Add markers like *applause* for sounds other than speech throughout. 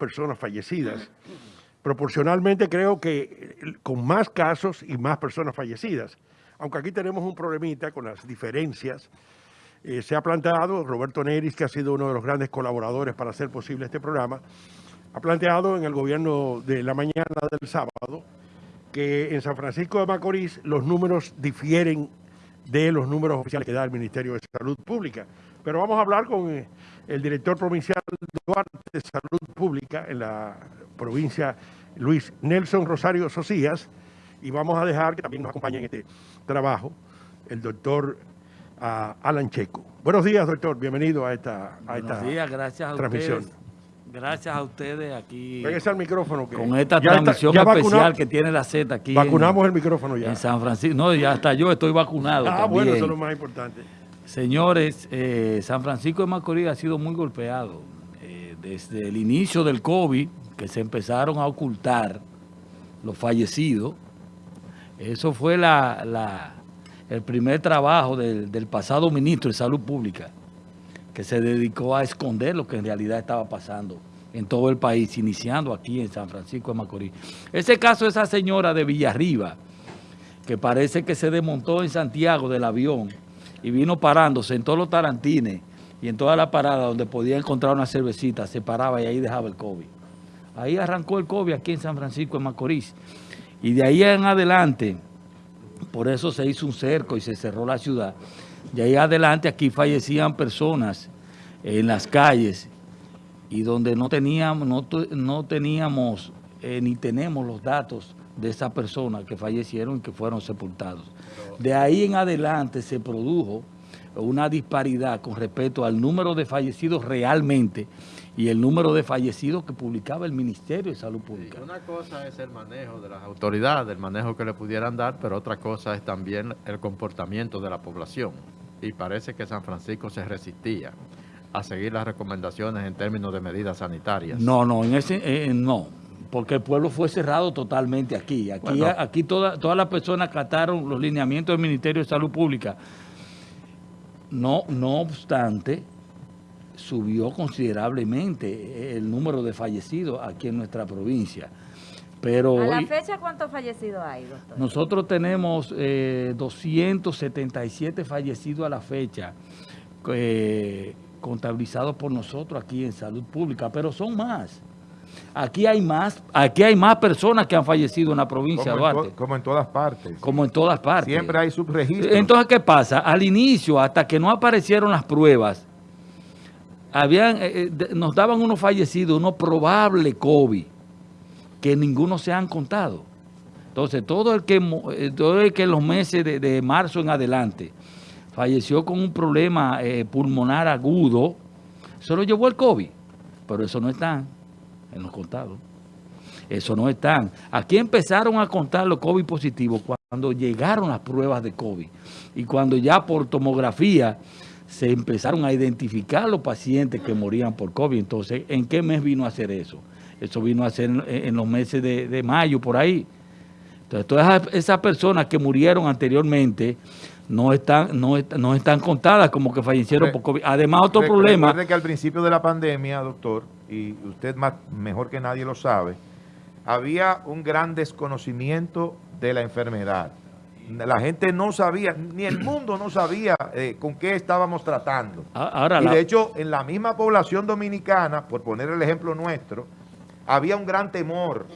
personas fallecidas. Proporcionalmente creo que eh, con más casos y más personas fallecidas. Aunque aquí tenemos un problemita con las diferencias. Eh, se ha planteado, Roberto Neris, que ha sido uno de los grandes colaboradores para hacer posible este programa, ha planteado en el gobierno de la mañana del sábado que en San Francisco de Macorís los números difieren de los números oficiales que da el Ministerio de Salud Pública. Pero vamos a hablar con eh, el director provincial de Duarte de Salud Pública en la provincia, Luis Nelson Rosario Socias, y vamos a dejar que también nos acompañe en este trabajo el doctor uh, Alan Checo. Buenos días, doctor. Bienvenido a esta, a Buenos esta días, gracias a transmisión. ustedes. Gracias a ustedes aquí Pégase al micrófono. que con esta ya transmisión especial que tiene la Z aquí en- Vacunamos el micrófono ya. en, San Francisco. No, ya hasta yo estoy vacunado Ah, también. bueno, eso es lo más importante. Señores, eh, San Francisco de Macorís ha sido muy golpeado. Eh, desde el inicio del COVID, que se empezaron a ocultar los fallecidos, eso fue la, el primer trabajo del, del pasado ministro de Salud Pública, que se dedicó a esconder lo que en realidad estaba pasando en todo el país, iniciando aquí en San Francisco de Macorís. Ese caso de esa señora de Villarriba, que parece que se desmontó en Santiago del avión y vino parándose en todos los tarantines y en toda la parada donde podía encontrar una cervecita, se paraba y ahí dejaba el COVID. Ahí arrancó el COVID aquí en San Francisco de Macorís. Y de ahí en adelante, por eso se hizo un cerco y se cerró la ciudad. De ahí adelante aquí fallecían personas en las calles y donde no teníamos, no, no teníamos eh, ni tenemos los datos de esas personas que fallecieron y que fueron sepultados. De ahí en adelante se produjo una disparidad con respecto al número de fallecidos realmente y el número de fallecidos que publicaba el Ministerio de Salud Pública. Una cosa es el manejo de las autoridades, el manejo que le pudieran dar, pero otra cosa es también el comportamiento de la población. Y parece que San Francisco se resistía a seguir las recomendaciones en términos de medidas sanitarias. No, no, en ese eh, no, porque el pueblo fue cerrado totalmente aquí. Aquí, Bueno. aquí toda- todas las personas acataron los lineamientos del Ministerio de Salud Pública. No, no obstante, subió considerablemente el número de fallecidos aquí en nuestra provincia. Pero A la hoy- fecha, ¿cuántos fallecidos hay, doctor? nosotros tenemos eh, 277 fallecidos a la fecha, eh, contabilizados por nosotros aquí en Salud Pública, pero son más. Aquí hay más, aquí hay más personas que han fallecido en la provincia de Como en, Duarte, to- como en todas partes. como en todas partes. Siempre hay subregistros. Entonces, ¿qué pasa? Al inicio, hasta que no aparecieron las pruebas, habían, eh, eh, de- nos daban unos fallecidos, unos probables COVID, que ninguno se han contado. Entonces, todo el que, eh, todo el que en los meses de, de marzo en adelante falleció con un problema eh, pulmonar agudo, se lo llevó el COVID, pero eso no está en los contados. Eso no están. Aquí empezaron a contar los COVID positivos cuando llegaron las pruebas de COVID y cuando ya por tomografía se empezaron a identificar los pacientes que morían por COVID. Entonces, ¿en qué mes vino a hacer eso? Eso vino a hacer en, los meses de, de mayo, por ahí. Entonces, todas esas- personas que murieron anteriormente no están, no, no están contadas como que fallecieron por COVID. Además, otro Re- problema... Recuerde que al principio de la pandemia, doctor, y usted más, mejor que nadie lo sabe, había un gran desconocimiento de la enfermedad. La gente no sabía, ni el mundo no sabía eh, con qué estábamos tratando. Ahora, Y la- de hecho, en la misma población dominicana, por poner el ejemplo nuestro, había un gran temor.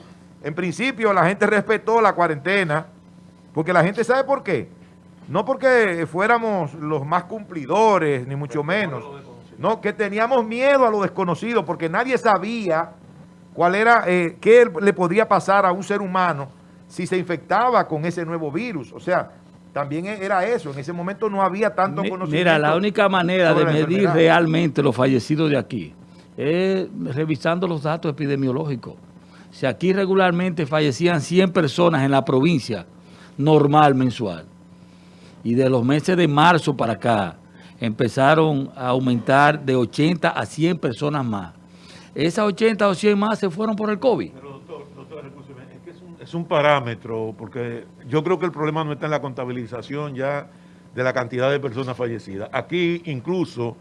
En principio, la gente respetó la cuarentena, porque la gente sabe por qué. No porque fuéramos los más cumplidores, ni mucho menos. No, que teníamos miedo a lo desconocido, porque nadie sabía cuál era, eh, qué le podría pasar a un ser humano si se infectaba con ese nuevo virus. O sea, también era eso. En ese momento no había tanto Mi- conocimiento. Mira, la única manera de medir realmente los fallecidos de aquí es revisando los datos epidemiológicos. Si aquí regularmente fallecían 100 personas en la provincia, normal mensual, y de los meses de marzo para acá empezaron a aumentar de 80 a 100 personas más. Esas 80 o 100 más se fueron por el COVID. Pero doctor, doctor, es que es un, parámetro, porque yo creo que el problema no está en la contabilización ya de la cantidad de personas fallecidas. Aquí incluso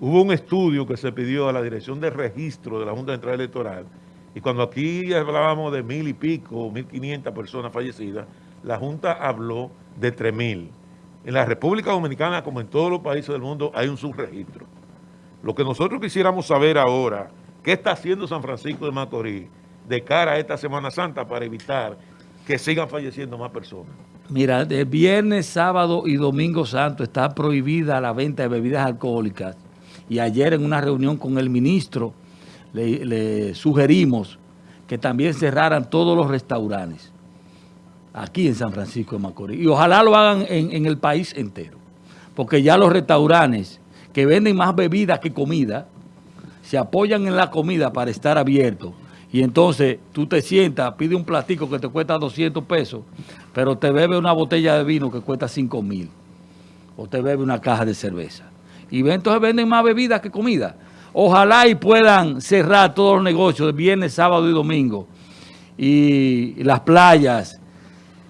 hubo un estudio que se pidió a la Dirección de Registro de la Junta Central Electoral Y cuando aquí hablábamos de mil y pico, mil quinientas personas fallecidas, la Junta habló de tres mil. En la República Dominicana, como en todos los países del mundo, hay un subregistro. Lo que nosotros quisiéramos saber ahora, ¿qué está haciendo San Francisco de Macorís de cara a esta Semana Santa para evitar que sigan falleciendo más personas? Mira, de viernes, sábado y domingo santo está prohibida la venta de bebidas alcohólicas. Y ayer en una reunión con el ministro le, le sugerimos que también cerraran todos los restaurantes aquí en San Francisco de Macorís. Y ojalá lo hagan en, el país entero. Porque ya los restaurantes que venden más bebidas que comida, se apoyan en la comida para estar abiertos. Y entonces tú te sientas, pide un platico que te cuesta 200 pesos, pero te bebe una botella de vino que cuesta 5 mil. O te bebe una caja de cerveza. Y entonces venden más bebidas que comida. Ojalá y puedan cerrar todos los negocios de viernes, sábado y domingo. Y las playas,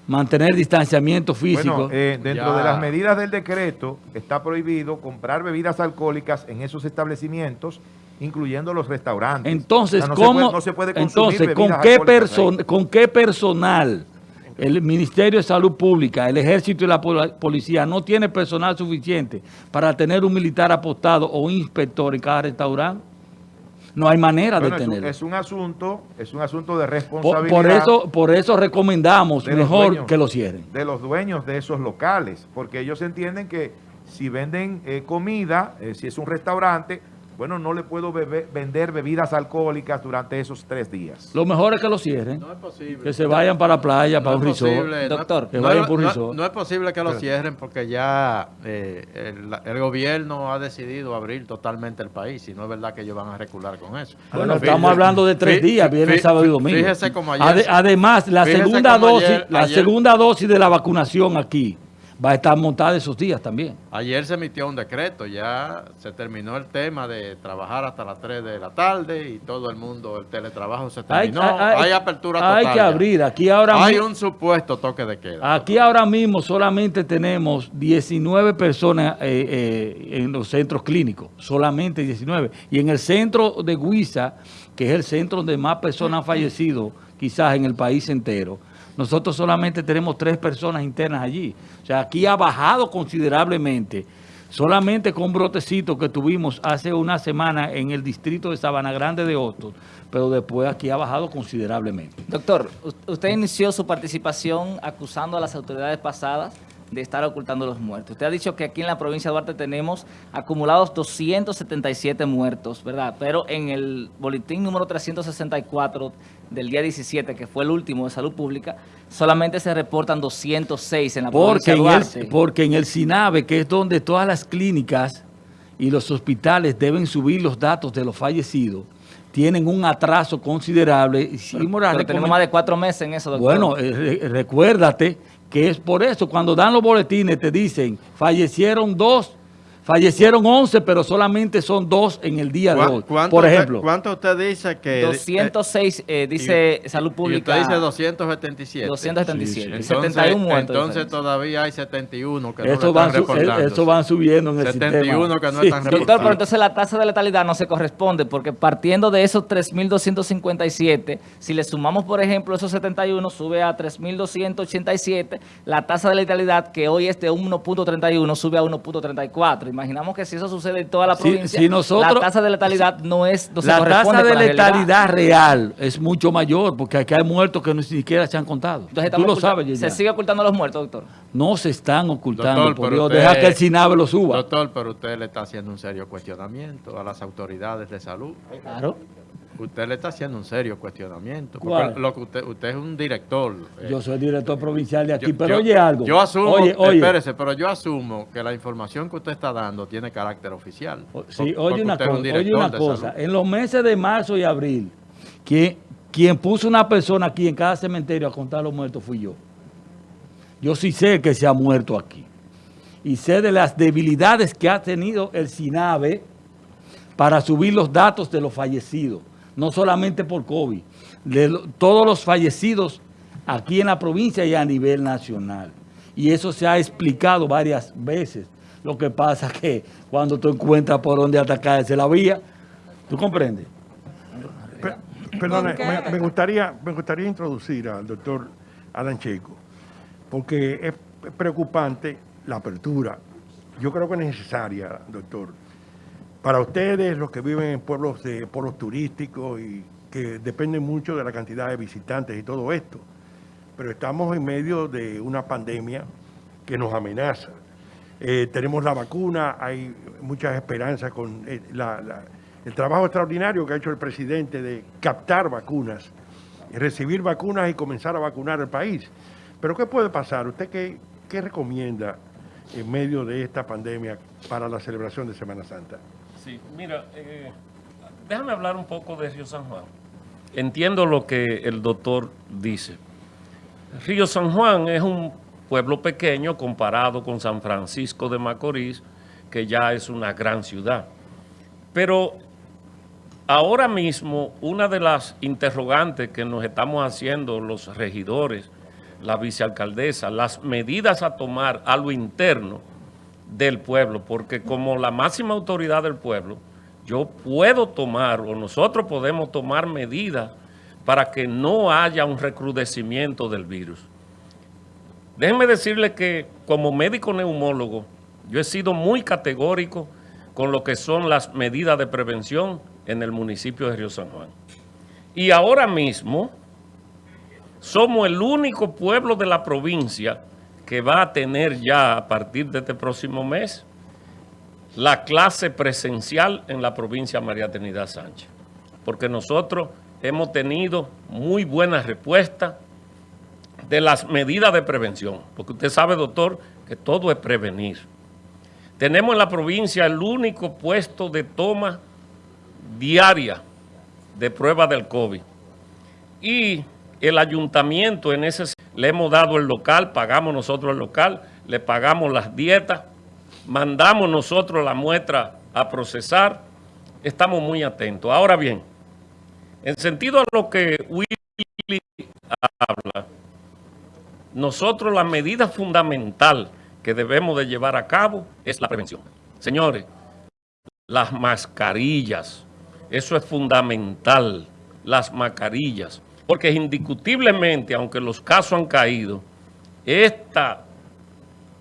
mantener distanciamiento físico. Bueno, eh, dentro Ya. de las medidas del decreto está prohibido comprar bebidas alcohólicas en esos establecimientos, incluyendo los restaurantes. Entonces, O sea, no se ¿cómo? puede- no se puede entonces, ¿con qué, alcohólicas ahí. perso- ¿con qué personal el Ministerio de Salud Pública, el Ejército y la pol- Policía no tiene personal suficiente para tener un militar apostado o un inspector en cada restaurante? No hay manera Bueno, de tenerlo. es un asunto, es un asunto de responsabilidad por eso, por eso recomendamos mejor dueños. que lo cierren. de los dueños de esos locales, porque ellos entienden que si venden eh, comida, eh, si es un restaurante, bueno, no le puedo bebe- vender bebidas alcohólicas durante esos tres días. Lo mejor es que lo cierren, No es posible. que se vayan para la playa, para No un es resort. posible, Doctor, que no, vayan es- por un no- resort. no es posible que lo cierren porque ya eh, el, el gobierno ha decidido abrir totalmente el país y no es verdad que ellos van a recular con eso. Bueno, estamos hablando de tres días, viernes, fí- sábado y domingo. Fíjese como ayer... Ade- además, la segunda como dosis, ayer- la ayer- segunda dosis de la vacunación aquí va a estar montada esos días también. Ayer se emitió un decreto, ya se terminó el tema de trabajar hasta las 3 de la tarde y todo el mundo, el teletrabajo se Hay, terminó. Hay, apertura total. hay que abrir. Aquí ahora, Hay un supuesto toque de queda. aquí ahora mismo solamente tenemos 19 personas eh, eh, en los centros clínicos. Solamente 19. Y en el centro de Huiza, que es el centro donde más personas han fallecido, quizás en el país entero, nosotros solamente tenemos tres personas internas allí. O sea, aquí ha bajado considerablemente. Solamente con un brotecito que tuvimos hace una semana en el distrito de Sabana Grande de Hostos, pero después aquí ha bajado considerablemente. Doctor, us- usted inició su participación acusando a las autoridades pasadas de estar ocultando los muertos. Usted ha dicho que aquí en la provincia de Duarte tenemos acumulados 277 muertos, ¿verdad? Pero en el boletín número 364 del día 17, que fue el último de salud pública, solamente se reportan 206 en la Porque provincia de en, Duarte. el, porque en el SINAVE, que es donde todas las clínicas y los hospitales deben subir los datos de los fallecidos, tienen un atraso considerable. La Pero tenemos más de cuatro meses en eso, doctor. Bueno, eh, re- recuérdate que es por eso, cuando dan los boletines te dicen, fallecieron dos, fallecieron 11, pero solamente son dos en el día de ¿Cuá- hoy. cuánto Por usted- ejemplo, ¿Cuánto usted dice que...? 206, eh, dice y- Salud y Pública. usted dice 277. 277. Sí, sí. 71 muertos. de Entonces todavía hay 71 que no eso van, están eh, reportando. eso van subiendo en el 71 sistema. que no Sí, están sí. Doctor, pero entonces la tasa de letalidad no se corresponde, porque partiendo de esos 3.257, si le sumamos, por ejemplo, esos 71, sube a 3.287, la tasa de letalidad, que hoy es de 1.31, sube a 1.34. Imaginamos que si eso sucede en toda la provincia, si nosotros- la tasa de letalidad no es no la tasa de letalidad real es mucho mayor porque aquí hay muertos que ni siquiera se han contado. Entonces Tú lo sabes, Se sigue ocultando los muertos, doctor. No se están ocultando, Doctor, por Dios. usted- Deja que el SINAVE lo suba. Doctor, pero usted le está haciendo un serio cuestionamiento a las autoridades de salud. Claro. Usted le está haciendo un serio cuestionamiento. ¿Cuál? Porque lo que usted, usted es un director. eh, Yo soy director provincial de aquí, yo- pero yo- oye algo. Yo asumo, Oye, oye. espérese, pero yo asumo que la información que usted está dando tiene carácter oficial. O- Sí, Por- oye una cosa, un oye una cosa. En los meses de marzo y abril, quien, quien puso una persona aquí en cada cementerio a contar los muertos fui yo. Yo sí sé que se ha muerto aquí. Y sé de las debilidades que ha tenido el SINAVE para subir los datos de los fallecidos. No solamente por COVID, de lo- todos los fallecidos aquí en la provincia y a nivel nacional. Y eso se ha explicado varias veces. Lo que pasa es *laughs* que cuando tú encuentras por dónde atacarse la vía, ¿tú comprendes? Perdone, ¿Con qué? me, me gustaría, me gustaría introducir al doctor Alan Checo, porque es preocupante la apertura. Yo creo que es necesaria, doctor. Para ustedes, los que viven en pueblos de pueblos turísticos y que dependen mucho de la cantidad de visitantes y todo esto, pero estamos en medio de una pandemia que nos amenaza. Eh, tenemos la vacuna, hay muchas esperanzas con eh, el trabajo extraordinario que ha hecho el presidente de captar vacunas, recibir vacunas y comenzar a vacunar el país. Pero ¿qué puede pasar? ¿Usted qué, qué recomienda en medio de esta pandemia para la celebración de Semana Santa? Sí, mira, eh, déjame hablar un poco de Río San Juan. Entiendo lo que el doctor dice. Río San Juan es un pueblo pequeño comparado con San Francisco de Macorís, que ya es una gran ciudad. Pero ahora mismo, una de las interrogantes que nos estamos haciendo los regidores, la vicealcaldesa, las medidas a tomar a lo interno del pueblo, porque como la máxima autoridad del pueblo, yo puedo tomar o nosotros podemos tomar medidas para que no haya un recrudecimiento del virus. Déjenme decirle que como médico neumólogo, yo he sido muy categórico con lo que son las medidas de prevención en el municipio de Río San Juan. Y ahora mismo somos el único pueblo de la provincia que va a tener ya a partir de este próximo mes la clase presencial en la provincia María Trinidad Sánchez. Porque nosotros hemos tenido muy buena respuesta de las medidas de prevención. Porque usted sabe, doctor, que todo es prevenir. Tenemos en la provincia el único puesto de toma diaria de prueba del COVID. Y el ayuntamiento en ese le hemos dado el local, pagamos nosotros el local, le pagamos las dietas, mandamos nosotros la muestra a procesar, estamos muy atentos. Ahora bien, en sentido a lo que Willy habla, nosotros la medida fundamental que debemos de llevar a cabo es la prevención. Señores, las mascarillas, eso es fundamental, las mascarillas, porque indiscutiblemente, aunque los casos han caído, esta,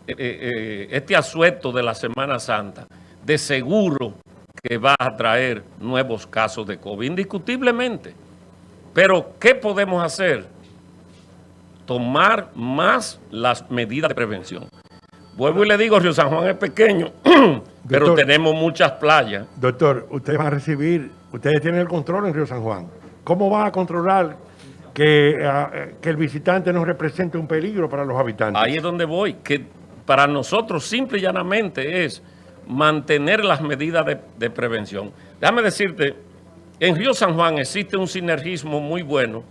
eh, eh, este asueto de la Semana Santa, de seguro que va a traer nuevos casos de COVID, indiscutiblemente. Pero, ¿qué podemos hacer? Tomar más las medidas de prevención. Vuelvo y le digo, Río San Juan es pequeño, *clears throat* pero Doctor. tenemos muchas playas. Doctor, ustedes van a recibir, ustedes tienen el control en Río San Juan. ¿Cómo van a controlar que, ah, eh, que el visitante no represente un peligro para los habitantes? Ahí es donde voy, que para nosotros simple y llanamente es mantener las medidas de, de prevención. Déjame decirte, en Río San Juan existe un sinergismo muy bueno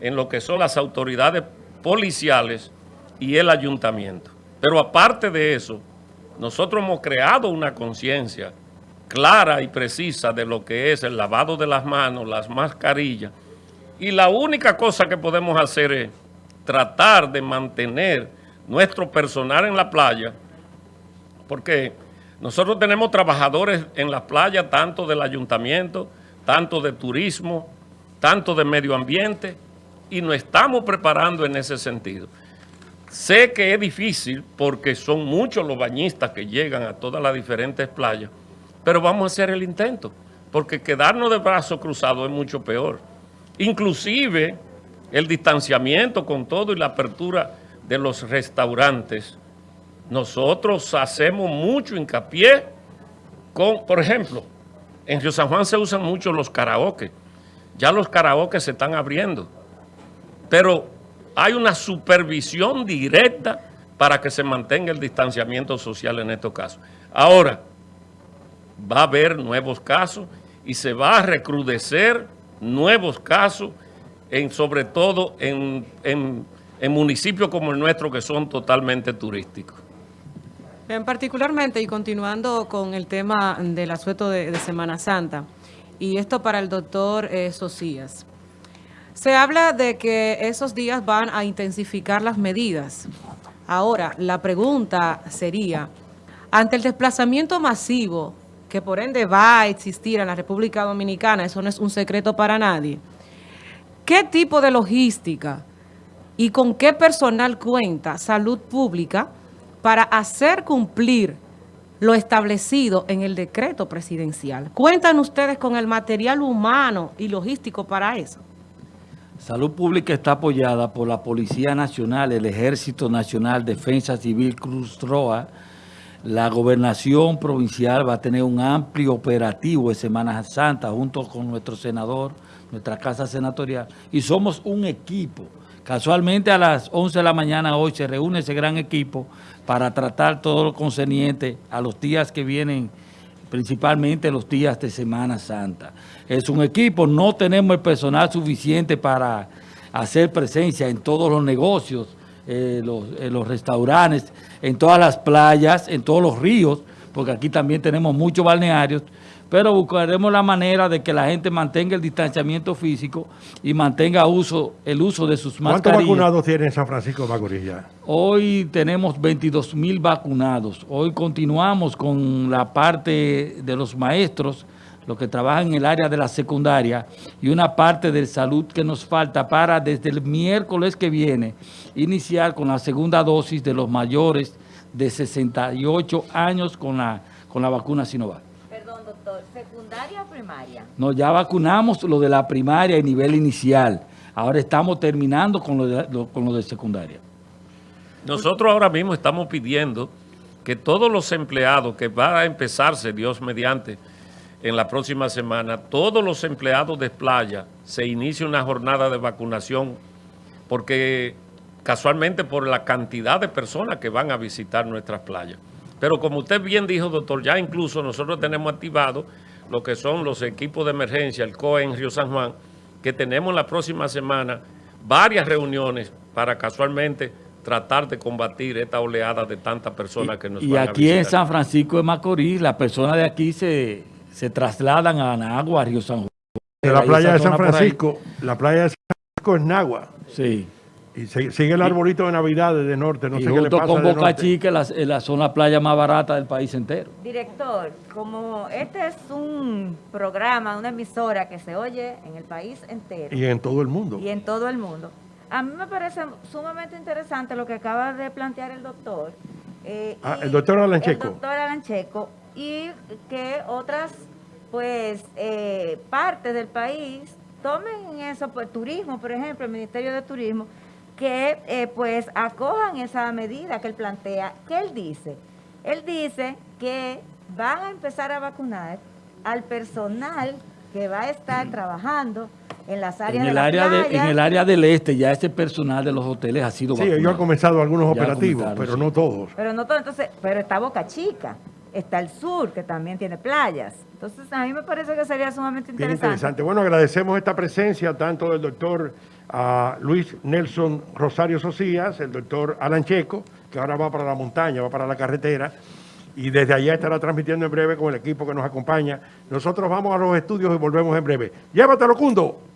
en lo que son las autoridades policiales y el ayuntamiento. Pero aparte de eso, nosotros hemos creado una conciencia clara y precisa de lo que es el lavado de las manos, las mascarillas. Y la única cosa que podemos hacer es tratar de mantener nuestro personal en la playa, porque nosotros tenemos trabajadores en la playa, tanto del ayuntamiento, tanto de turismo, tanto de medio ambiente, y nos estamos preparando en ese sentido. Sé que es difícil porque son muchos los bañistas que llegan a todas las diferentes playas, pero vamos a hacer el intento, porque quedarnos de brazos cruzados es mucho peor. Inclusive el distanciamiento con todo y la apertura de los restaurantes, nosotros hacemos mucho hincapié con, por ejemplo, en Río San Juan se usan mucho los karaoke, ya los karaoke se están abriendo, pero hay una supervisión directa para que se mantenga el distanciamiento social en estos casos. Ahora, va a haber nuevos casos y se va a recrudecer nuevos casos, en, sobre todo en, en- municipios como el nuestro que son totalmente turísticos. En particularmente, y continuando con el tema del asueto de, de Semana Santa, y esto para el doctor eh, Socias. Se habla de que esos días van a intensificar las medidas. Ahora, la pregunta sería, ante el desplazamiento masivo, que por ende va a existir en la República Dominicana, eso no es un secreto para nadie, ¿Qué tipo de logística y con qué personal cuenta Salud Pública para hacer cumplir lo establecido en el decreto presidencial? ¿Cuentan ustedes con el material humano y logístico para eso? Salud Pública está apoyada por la Policía Nacional, el Ejército Nacional, Defensa Civil, Cruz Roja. La Gobernación Provincial va a tener un amplio operativo de Semana Santa junto con nuestro senador, nuestra Casa Senatorial. Y somos un equipo. Casualmente a las 11 de la mañana hoy se reúne ese gran equipo para tratar todo lo concerniente a los días que vienen principalmente los días de Semana Santa. Es un equipo, no tenemos el personal suficiente para hacer presencia en todos los negocios, eh, los, en los restaurantes, en todas las playas, en todos los ríos, porque aquí también tenemos muchos balnearios, pero buscaremos la manera de que la gente mantenga el distanciamiento físico y mantenga uso, el uso de sus ¿Cuántos mascarillas. vacunados tiene San Francisco de Macorís ya? Hoy tenemos 22 mil vacunados. Hoy continuamos con la parte de los maestros, los que trabajan en el área de la secundaria, y una parte de salud que nos falta para desde el miércoles que viene iniciar con la segunda dosis de los mayores de 68 años con la, con la vacuna Sinovac. Perdón, doctor, ¿secundaria o primaria? No, ya vacunamos lo de la primaria y nivel inicial. Ahora estamos terminando con lo de, lo- con lo de secundaria. Nosotros ahora mismo estamos pidiendo que todos los empleados que va a empezarse, Dios mediante, en la próxima semana, todos los empleados de playa se inicie una jornada de vacunación porque casualmente por la cantidad de personas que van a visitar nuestras playas. Pero como usted bien dijo, doctor, ya incluso nosotros tenemos activado lo que son los equipos de emergencia, el COE en Río San Juan, que tenemos la próxima semana varias reuniones para casualmente tratar de combatir esta oleada de tantas personas que nos Y van a aquí en. San Francisco de Macorís, las personas de aquí se, se trasladan a Nagua, a Río San Juan. De la playa de San. Francisco, la playa de San Francisco es Nagua. Sí. Y sigue el arbolito de Navidad desde norte, no y sé qué le junto pasa con de Boca norte. Chica, la, la zona playa más barata del país entero. Director, como este es un programa, una emisora que se oye en el país entero Y en todo el mundo. y en todo el mundo, a mí me parece sumamente interesante lo que acaba de plantear el doctor. eh, Ah, el doctor Alan Checo. El doctor Alan Checo, y que otras pues eh, partes del país tomen eso, pues turismo, por ejemplo, el Ministerio de Turismo, que eh, pues acojan esa medida que él plantea. ¿Qué él dice? Él dice que van a empezar a vacunar al personal que va a estar trabajando en las áreas En de el, la área de, en el área del este, ya ese personal de los hoteles ha sido Sí, vacunado. ellos han comenzado algunos Ya operativos, pero sí. no todos. Pero no todo, entonces, pero está Boca Chica, está el sur, que también tiene playas. Entonces, a mí me parece que sería sumamente Bien interesante. interesante. Bueno, agradecemos esta presencia tanto del doctor ah, Luis Nelson Rosario Socias, el doctor Alan Checo, que ahora va para la montaña, va para la carretera, y desde allá estará transmitiendo en breve con el equipo que nos acompaña. Nosotros vamos a los estudios y volvemos en breve. Llévatelo, Cundo.